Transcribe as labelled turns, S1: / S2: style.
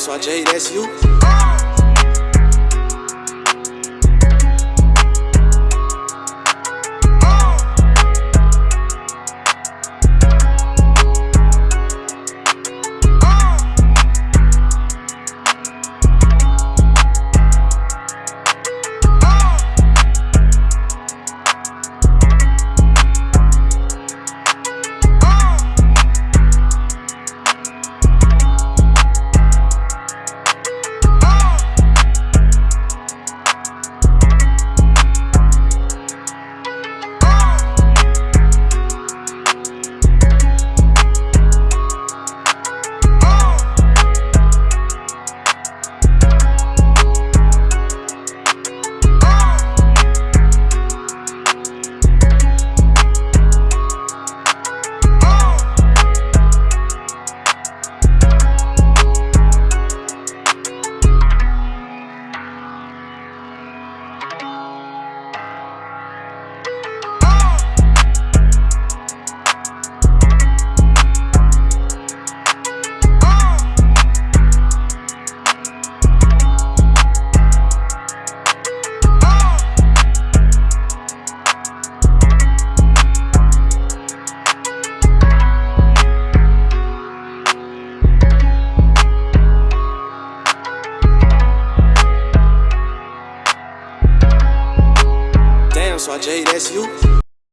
S1: Só I J, that's you. só Jay, that's you.